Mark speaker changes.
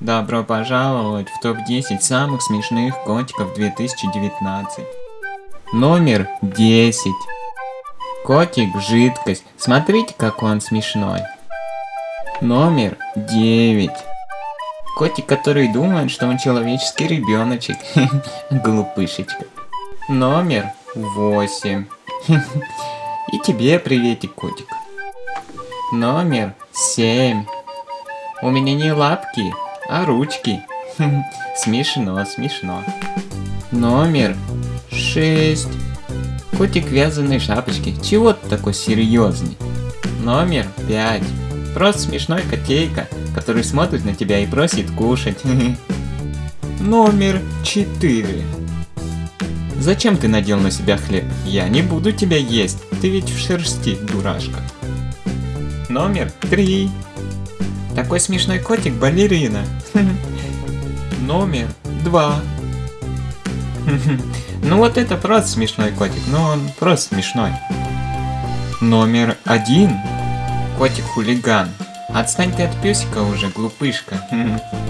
Speaker 1: Добро пожаловать в топ-10 самых смешных котиков 2019. Номер 10. Котик жидкость. Смотрите, как он смешной. Номер 9. Котик, который думает, что он человеческий ребеночек. Глупышечка. Номер 8. И тебе приветик, котик. Номер 7. У меня не лапки, а ручки. Смешно, смешно. Номер 6. Котик вязаной шапочке. Чего ты такой серьезный? Номер 5. Просто смешной котейка, который смотрит на тебя и просит кушать. Номер 4. Зачем ты надел на себя хлеб? Я не буду тебя есть, ты ведь в шерсти, дурашка. Номер 3. Такой смешной котик балерина. Номер 2. Ну вот это просто смешной котик, ну он просто смешной. Номер один. Котик хулиган. Отстань ты от песика уже, глупышка.